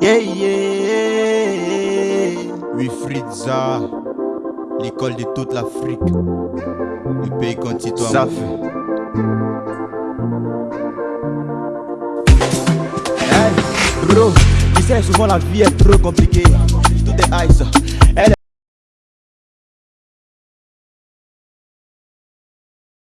Yeah, yeah. Oui, Fritza, l'école de toute l'Afrique. Le pays contre. Ça fait. Hey, bro, tu sais, souvent la vie est trop compliquée. Tout est ice,